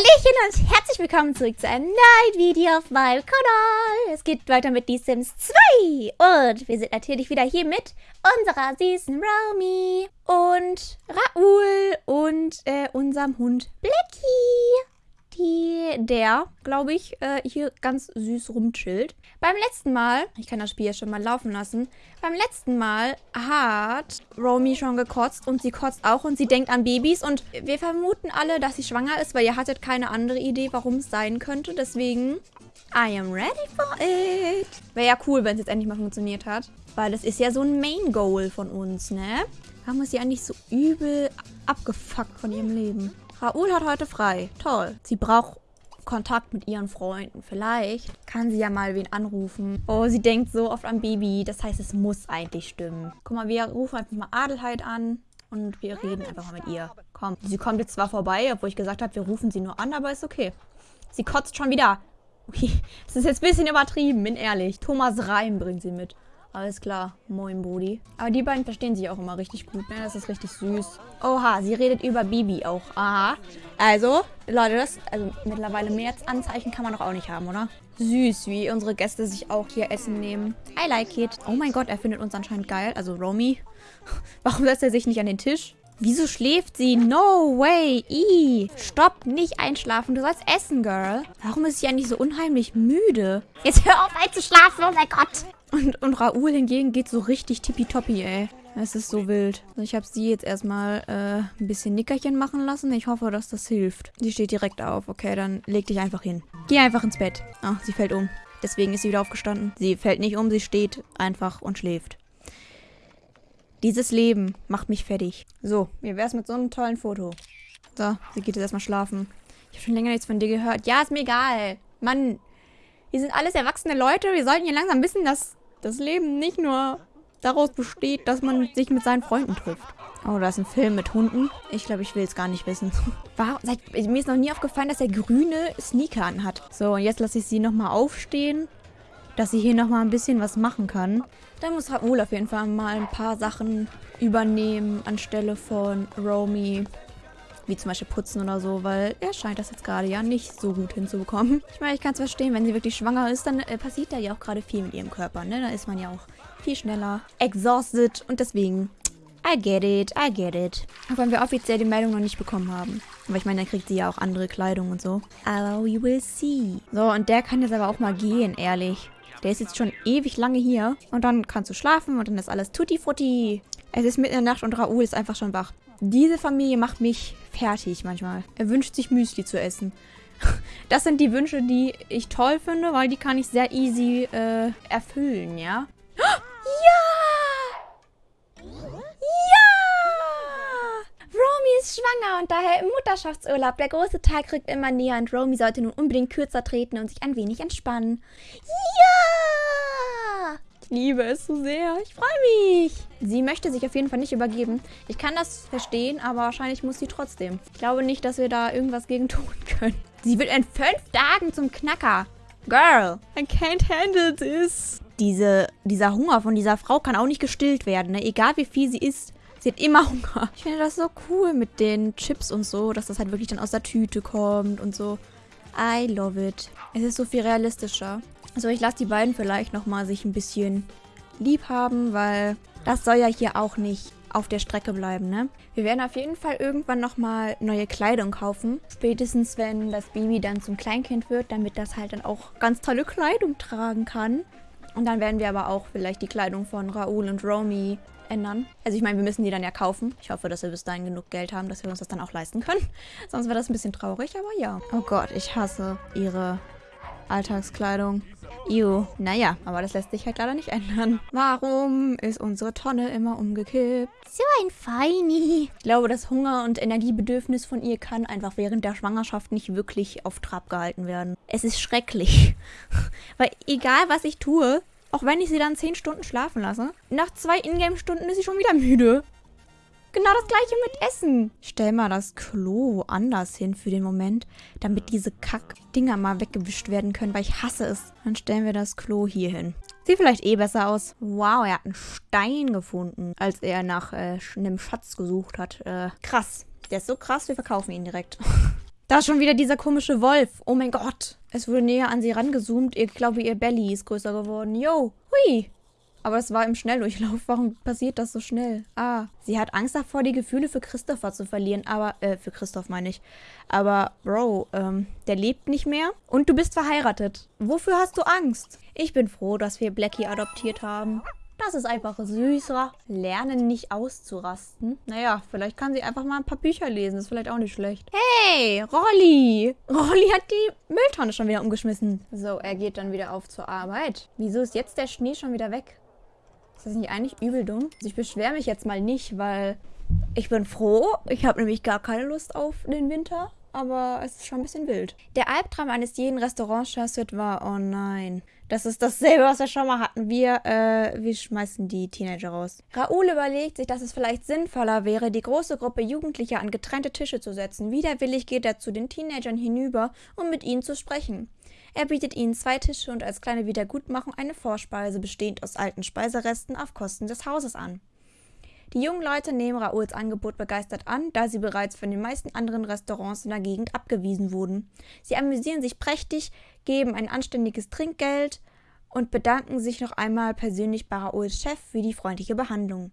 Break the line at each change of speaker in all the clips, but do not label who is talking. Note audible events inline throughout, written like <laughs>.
Hallöchen und herzlich willkommen zurück zu einem neuen Video auf meinem Kanal. Es geht weiter mit The Sims 2 und wir sind natürlich wieder hier mit unserer süßen Romy und Raoul und äh, unserem Hund Blacky der, glaube ich, äh, hier ganz süß rumchillt. Beim letzten Mal, ich kann das Spiel ja schon mal laufen lassen, beim letzten Mal hat Romy schon gekotzt und sie kotzt auch und sie denkt an Babys und wir vermuten alle, dass sie schwanger ist, weil ihr hattet keine andere Idee, warum es sein könnte. Deswegen, I am ready for it. Wäre ja cool, wenn es jetzt endlich mal funktioniert hat, weil das ist ja so ein Main Goal von uns, ne? Warum ist sie eigentlich so übel abgefuckt von ihrem Leben? Raoul hat heute frei. Toll. Sie braucht Kontakt mit ihren Freunden. Vielleicht kann sie ja mal wen anrufen. Oh, sie denkt so oft an Baby. Das heißt, es muss eigentlich stimmen. Guck mal, wir rufen einfach mal Adelheid an. Und wir reden einfach mal mit ihr. Komm. Sie kommt jetzt zwar vorbei, obwohl ich gesagt habe, wir rufen sie nur an, aber ist okay. Sie kotzt schon wieder. <laughs> Okay, das ist jetzt ein bisschen übertrieben, bin ehrlich. Thomas Reim bringt sie mit. Alles klar. Moin, Bodi. Aber die beiden verstehen sich auch immer richtig gut, ne? Das ist richtig süß. Oha, sie redet über Bibi auch. Aha. Also, Leute, das, also mittlerweile mehr Anzeichen kann man doch auch nicht haben, oder? Süß, wie unsere Gäste sich auch hier Essen nehmen. I like it. Oh mein Gott, er findet uns anscheinend geil. Also Romy. <laughs> Warum setzt er sich nicht an den Tisch? Wieso schläft sie? No way. I. Stopp, nicht einschlafen. Du sollst essen, Girl. Warum ist sie eigentlich so unheimlich müde? Jetzt hör auf einzuschlafen, oh mein Gott. Und, und Raoul hingegen geht so richtig tippitoppi, ey. Es ist so wild. Also ich habe sie jetzt erstmal äh, ein bisschen Nickerchen machen lassen. Ich hoffe, dass das hilft. Sie steht direkt auf. Okay, dann leg dich einfach hin. Geh einfach ins Bett. Ach, sie fällt um. Deswegen ist sie wieder aufgestanden. Sie fällt nicht um, sie steht einfach und schläft. Dieses Leben macht mich fertig. So, wie wär's mit so einem tollen Foto? So, sie geht jetzt erstmal schlafen. Ich habe schon länger nichts von dir gehört. Ja, ist mir egal. Mann, wir sind alles erwachsene Leute. Wir sollten hier langsam wissen, dass das Leben nicht nur daraus besteht, dass man sich mit seinen Freunden trifft. Oh, da ist ein Film mit Hunden. Ich glaube, ich will es gar nicht wissen. <laughs> Warum, seit, mir ist noch nie aufgefallen, dass er grüne Sneaker anhat. So, und jetzt lasse ich sie nochmal aufstehen, dass sie hier nochmal ein bisschen was machen kann. Da muss Raoul auf jeden Fall mal ein paar Sachen übernehmen anstelle von Romy wie zum Beispiel putzen oder so, weil er scheint das jetzt gerade ja nicht so gut hinzubekommen. Ich meine, ich kann es verstehen, wenn sie wirklich schwanger ist, dann äh, passiert da ja auch gerade viel mit ihrem Körper, ne? Da ist man ja auch viel schneller exhausted und deswegen I get it, I get it. Auch wenn wir offiziell die Meldung noch nicht bekommen haben. Aber ich meine, dann kriegt sie ja auch andere Kleidung und so. Aber we will see. So, und der kann jetzt aber auch mal gehen, ehrlich. Der ist jetzt schon ewig lange hier. Und dann kannst du schlafen und dann ist alles tutti frutti. Es ist mitten in der Nacht und Raoul ist einfach schon wach. Diese Familie macht mich fertig manchmal. Er wünscht sich Müsli zu essen. <laughs> Das sind die Wünsche, die ich toll finde, weil die kann ich sehr easy äh, erfüllen, ja? <gasps> Ja! Ja! Romy ist schwanger und daher im Mutterschaftsurlaub. Der große Tag rückt immer näher und Romy sollte nun unbedingt kürzer treten und sich ein wenig entspannen. Ja! Ich liebe es so sehr. Ich freue mich. Sie möchte sich auf jeden Fall nicht übergeben. Ich kann das verstehen, aber wahrscheinlich muss sie trotzdem. Ich glaube nicht, dass wir da irgendwas gegen tun <laughs> können. Sie wird in fünf Tagen zum Knacker. Girl, I can't handle this. Diese, dieser Hunger von dieser Frau kann auch nicht gestillt werden, ne? Egal wie viel sie isst. Sie hat immer Hunger. Ich finde das so cool mit den Chips und so, dass das halt wirklich dann aus der Tüte kommt und so. I love it. Es ist so viel realistischer. Also ich lasse die beiden vielleicht nochmal sich ein bisschen lieb haben, weil das soll ja hier auch nicht auf der Strecke bleiben, ne? Wir werden auf jeden Fall irgendwann nochmal neue Kleidung kaufen. Spätestens, wenn das Baby dann zum Kleinkind wird, damit das halt dann auch ganz tolle Kleidung tragen kann. Und dann werden wir aber auch vielleicht die Kleidung von Raoul und Romy ändern. Also ich meine, wir müssen die dann ja kaufen. Ich hoffe, dass wir bis dahin genug Geld haben, dass wir uns das dann auch leisten können. <laughs> Sonst wäre das ein bisschen traurig, aber ja. Oh Gott, ich hasse ihre Alltagskleidung. Ew. Naja, aber das lässt sich halt leider nicht ändern. Warum ist unsere Tonne immer umgekippt? So ein Feini. Ich glaube, das Hunger- und Energiebedürfnis von ihr kann einfach während der Schwangerschaft nicht wirklich auf Trab gehalten werden. Es ist schrecklich. <laughs> Weil egal, was ich tue, auch wenn ich sie dann 10 Stunden schlafen lasse, nach zwei Ingame-Stunden ist sie schon wieder müde. Genau das gleiche mit Essen. Stell mal das Klo anders hin für den Moment, damit diese Kack-Dinger mal weggewischt werden können, weil ich hasse es. Dann stellen wir das Klo hier hin. Sieht vielleicht eh besser aus. Wow, er hat einen Stein gefunden, als er nach äh, einem Schatz gesucht hat. Äh, krass. Der ist so krass, wir verkaufen ihn direkt. <laughs> Da ist schon wieder dieser komische Wolf. Oh mein Gott. Es wurde näher an sie rangezoomt. Ich glaube, ihr Belly ist größer geworden. Yo. Hui. Aber es war im Schnelldurchlauf. Warum passiert das so schnell? Ah, sie hat Angst davor, die Gefühle für Christopher zu verlieren. Aber, äh, für Christoph meine ich. Aber, Bro, ähm, der lebt nicht mehr. Und du bist verheiratet. Wofür hast du Angst? Ich bin froh, dass wir Blackie adoptiert haben. Das ist einfach süßer. Lernen nicht auszurasten. Naja, vielleicht kann sie einfach mal ein paar Bücher lesen. Das ist vielleicht auch nicht schlecht. Hey, Rolli. Rolli hat die Mülltonne schon wieder umgeschmissen. So, er geht dann wieder auf zur Arbeit. Wieso ist jetzt der Schnee schon wieder weg? Ist das nicht eigentlich übel dumm? Also ich beschwere mich jetzt mal nicht, weil ich bin froh. Ich habe nämlich gar keine Lust auf den Winter. Aber es ist schon ein bisschen wild. Der Albtraum eines jeden Restaurantchefs war, oh nein. Das ist dasselbe, was wir schon mal hatten. Wir, äh, wir schmeißen die Teenager raus. Raoul überlegt sich, dass es vielleicht sinnvoller wäre, die große Gruppe Jugendlicher an getrennte Tische zu setzen. Widerwillig geht er zu den Teenagern hinüber, um mit ihnen zu sprechen. Er bietet ihnen zwei Tische und als kleine Wiedergutmachung eine Vorspeise bestehend aus alten Speiseresten auf Kosten des Hauses an. Die jungen Leute nehmen Raouls Angebot begeistert an, da sie bereits von den meisten anderen Restaurants in der Gegend abgewiesen wurden. Sie amüsieren sich prächtig, geben ein anständiges Trinkgeld und bedanken sich noch einmal persönlich bei Raouls Chef für die freundliche Behandlung.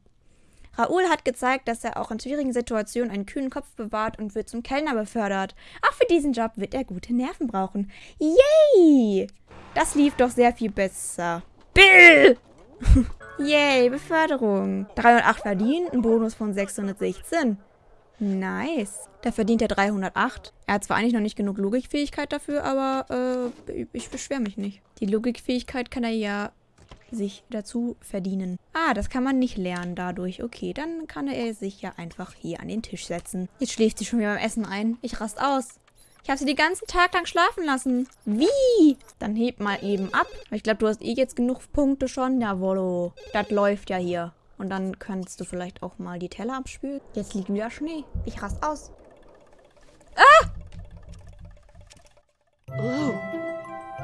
Raoul hat gezeigt, dass er auch in schwierigen Situationen einen kühlen Kopf bewahrt und wird zum Kellner befördert. Auch für diesen Job wird er gute Nerven brauchen. Yay! Das lief doch sehr viel besser. Bill! <laughs> Yay, Beförderung. 308 verdient, ein Bonus von 616. Nice. Da verdient er 308. Er hat zwar eigentlich noch nicht genug Logikfähigkeit dafür, aber äh, ich beschwere mich nicht. Die Logikfähigkeit kann er ja sich dazu verdienen. Ah, das kann man nicht lernen dadurch. Okay, dann kann er sich ja einfach hier an den Tisch setzen. Jetzt schläft sie schon wieder beim Essen ein. Ich rast aus. Ich habe sie den ganzen Tag lang schlafen lassen. Wie? Dann heb mal eben ab. Ich glaube, du hast eh jetzt genug Punkte schon. Jawollo. Das läuft ja hier. Und dann kannst du vielleicht auch mal die Teller abspülen. Jetzt liegt wieder Schnee. Ich rast aus. Ah!
Oh.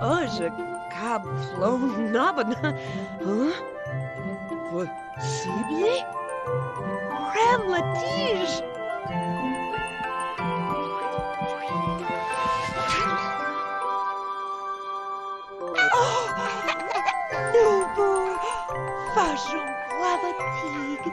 Oh, je cab flown nabana. Huh? Sibier? Ram Latige! Vachon Quavatig!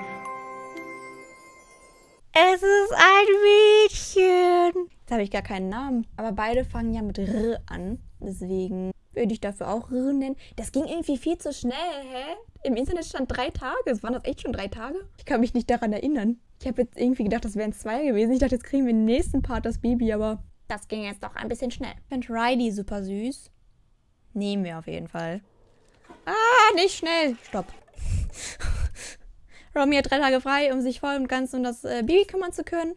Es ist ein Mädchen. Jetzt habe ich gar keinen Namen. Aber beide fangen ja mit R an. Deswegen würde ich dafür auch R nennen. Das ging irgendwie viel zu schnell, hä? Im Internet stand drei Tage. Waren das echt schon drei Tage? Ich kann mich nicht daran erinnern. Ich habe jetzt irgendwie gedacht, das wären zwei gewesen. Ich dachte, jetzt kriegen wir im nächsten Part das Baby, aber das ging jetzt doch ein bisschen schnell. Ich finde Riley super süß. Nehmen wir auf jeden Fall. Ah, nicht schnell. Stopp. <laughs> Romy hat drei Tage frei, um sich voll und ganz um das äh, Baby kümmern zu können.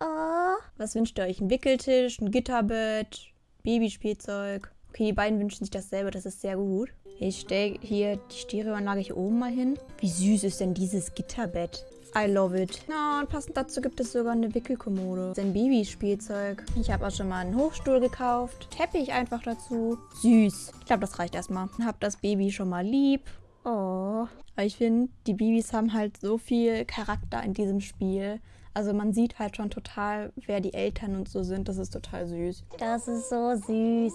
Oh. Was wünscht ihr euch? Ein Wickeltisch, ein Gitterbett, Babyspielzeug? Okay, die beiden wünschen sich dasselbe, das ist sehr gut. Ich stelle hier die Stereoanlage hier oben mal hin. Wie süß ist denn dieses Gitterbett? I love it. Na, und passend dazu gibt es sogar eine Wickelkommode. Das ist ein Babyspielzeug. Ich habe auch schon mal einen Hochstuhl gekauft. Teppich einfach dazu. Süß. Ich glaube, das reicht erstmal. Hab das Baby schon mal lieb. Oh. Ich finde, die Babys haben halt so viel Charakter in diesem Spiel. Also man sieht halt schon total, wer die Eltern und so sind. Das ist total süß. Das ist so süß.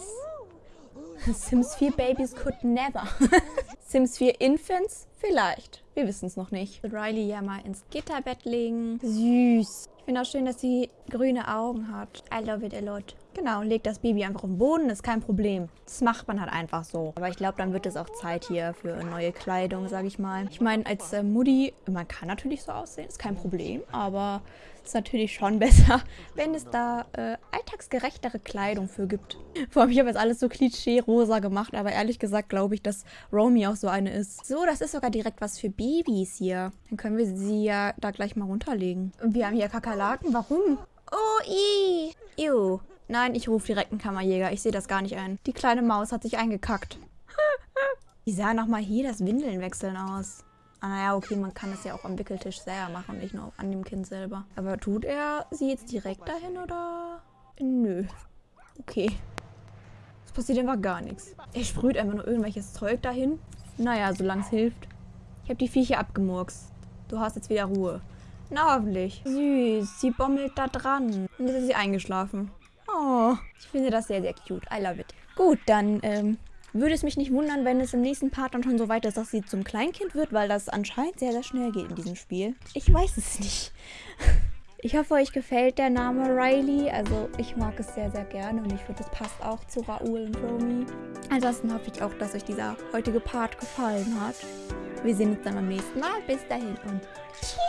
Sims 4 Babies could never. <laughs> Sims 4 Infants? Vielleicht. Wir wissen es noch nicht. Riley ja mal ins Gitterbett legen. Süß. Finde auch schön, dass sie grüne Augen hat. I love it a lot. Genau, legt das Baby einfach auf den Boden, ist kein Problem. Das macht man halt einfach so. Aber ich glaube, dann wird es auch Zeit hier für neue Kleidung, sage ich mal. Ich meine, als äh, Mutti, man kann natürlich so aussehen, ist kein Problem. Aber es ist natürlich schon <laughs> besser, wenn es da äh, alltagsgerechtere Kleidung für gibt. Vor allem, ich habe jetzt alles so klischee-rosa gemacht, aber ehrlich gesagt glaube ich, dass Romy auch so eine ist. So, das ist sogar direkt was für Babys hier. Dann können wir sie ja da gleich mal runterlegen. Und wir haben hier Kakerlaken. Warum? Oh, i. Ew. Nein, ich rufe direkt einen Kammerjäger. Ich sehe das gar nicht ein. Die kleine Maus hat sich eingekackt. <laughs> Wie sah nochmal hier das Windeln wechseln aus? Ah, naja, okay, man kann es ja auch am Wickeltisch selber machen, nicht nur an dem Kind selber. Aber tut er sie jetzt direkt dahin oder? Nö. Okay. Es passiert einfach gar nichts. Er sprüht einfach nur irgendwelches Zeug dahin. Naja, solange es hilft. Ich habe die Viecher abgemurkst. Du hast jetzt wieder Ruhe. Na, hoffentlich. Süß, sie bommelt da dran. Und jetzt ist sie eingeschlafen. Oh, ich finde das sehr, sehr cute. I love it. Gut, dann ähm, würde es mich nicht wundern, wenn es im nächsten Part dann schon so weit ist, dass sie zum Kleinkind wird, weil das anscheinend sehr, sehr schnell geht in diesem Spiel. Ich weiß es nicht. <laughs> Ich hoffe, euch gefällt der Name Riley. Also ich mag es sehr, sehr gerne und ich finde, es passt auch zu Raoul und Romy. Ansonsten hoffe ich auch, dass euch dieser heutige Part gefallen hat. Wir sehen uns dann beim nächsten Mal. Bis dahin und tschüss.